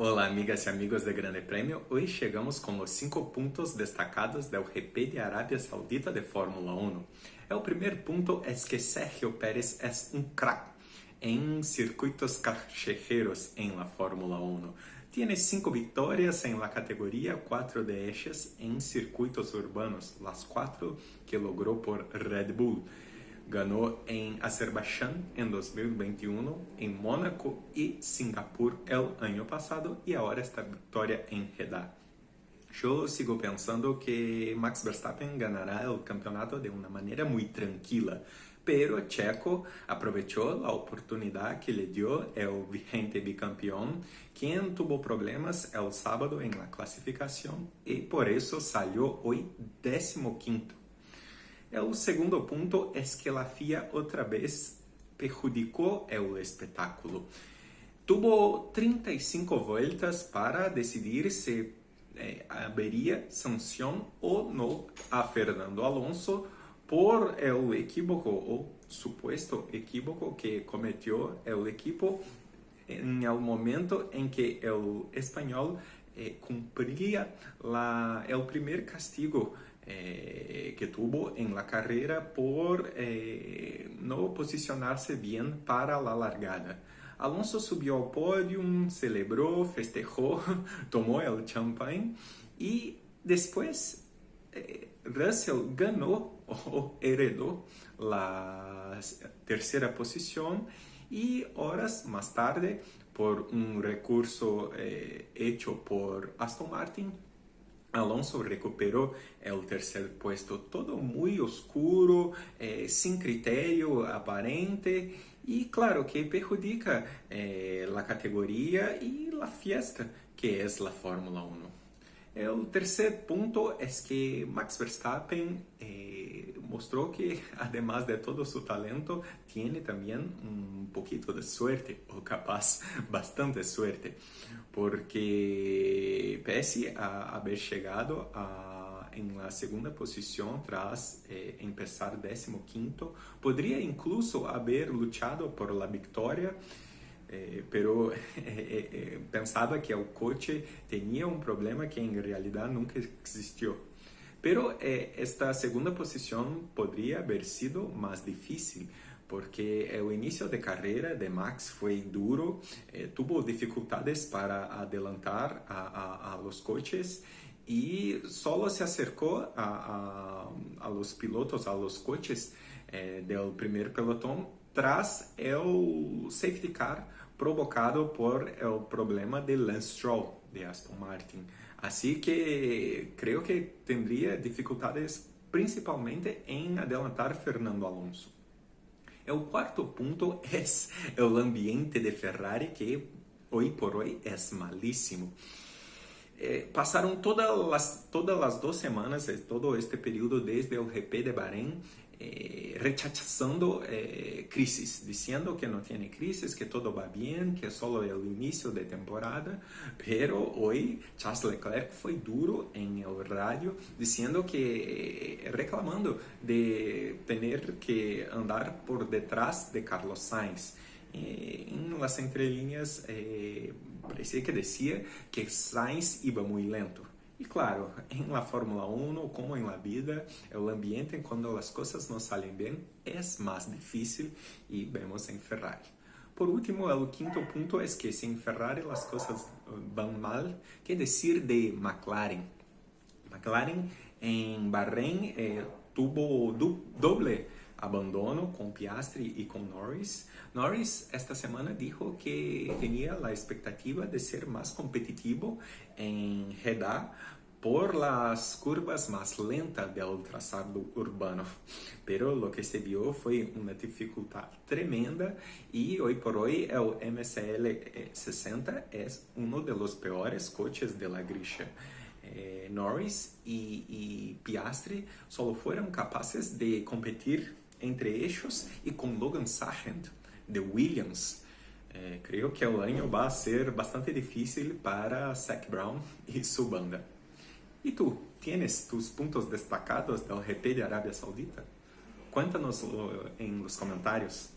Olá, amigas e amigos de Grande Prêmio. Hoje chegamos com os cinco pontos destacados do GP de Arábia Saudita de Fórmula 1. O primeiro ponto é que Sergio Pérez é um crack em circuitos callejeros em la Fórmula 1. Tiene cinco vitórias em la categoria, quatro de em circuitos urbanos, las quatro que logrou por Red Bull. Ganhou em Azerbaiyán em 2021, em Mônaco e Singapur el ano passado e agora esta vitória em Jeddah. Eu sigo pensando que Max Verstappen ganhará o campeonato de uma maneira muito tranquila, pero Checo aprovechou a oportunidade que lhe deu o vigente bicampeão, quem tuvo problemas el sábado em la classificação e por isso saiu hoje 15 o segundo ponto é que a FIA outra vez perjudicou o espetáculo. Tuvo 35 voltas para decidir se eh, haveria sanção ou não a Fernando Alonso por o equívoco ou suposto equívoco que cometeu o equipo em um momento em que o espanhol eh, cumpria o primeiro castigo eh, que tuvo en la carrera por eh, no posicionarse bien para la largada. Alonso subió al podium, celebró, festejó, tomó el champagne y después eh, Russell ganó o heredó la tercera posición y horas más tarde, por un recurso eh, hecho por Aston Martin, Alonso recuperou é, o terceiro puesto todo muito oscuro, é, sem critério aparente e claro que perjudica é, a categoria e a fiesta que é a Fórmula 1. O terceiro ponto é que Max Verstappen mostrou que, además de todo su talento, tiene también un poquito de suerte, o capaz bastante suerte, porque pese a haber llegado a, en la segunda posición tras eh, empezar 15 podría incluso haber luchado por la victoria, eh, pero eh, eh, pensaba que el coche tenía un problema que en realidad nunca existió. Pero eh, esta segunda posición podría haber sido más difícil porque el inicio de carrera de Max fue duro, eh, tuvo dificultades para adelantar a, a, a, los coches y solo se acercó a, a los pilotos, a los coches eh, del primer pelotón tras el safety car provocado por el problema de Lance Stroll de Aston Martin. Así que creo que tendría dificultades principalmente en adelantar Fernando Alonso. El cuarto punto es el ambiente de Ferrari que hoy por hoy es malísimo. Eh, pasaron todas las, todas las dos semanas, todo este periodo desde el GP de Bahrein, eh, rechazando eh, crisis, diciendo que no tiene crisis, que todo va bien, que solo el inicio de temporada, pero hoy Charles Leclerc fue duro en el radio diciendo que, eh, reclamando de tener que andar por detrás de Carlos Sainz. Eh, en las entrelíneas eh, parecía que decía que Sainz iba muy lento. E claro, em la Fórmula 1, como em la vida, o ambiente quando as coisas não saem bem é mais difícil e vemos em Ferrari. Por último, o quinto ponto é que se em Ferrari as coisas vão mal, que dizer de McLaren? McLaren em Bahrein eh, tuvo do, doble abandono com Piastri e com Norris. Norris esta semana dijo que tinha a expectativa de ser mais competitivo em Jeddah por las curvas más lentas del trazado urbano. Pero lo que se vio fue una dificultad tremenda y hoy por hoy el MSL 60 es uno de los peores coches de la. Eh, Norris y, y Piastri solo fueron capaces de competir entre ellos y con Logan Sargent de Williams. Eh, creo que el año va a ser bastante difícil para Zach Brown y su banda. ¿Y tú? ¿Tienes tus puntos destacados del GP de Arabia Saudita? Cuéntanos en los comentarios.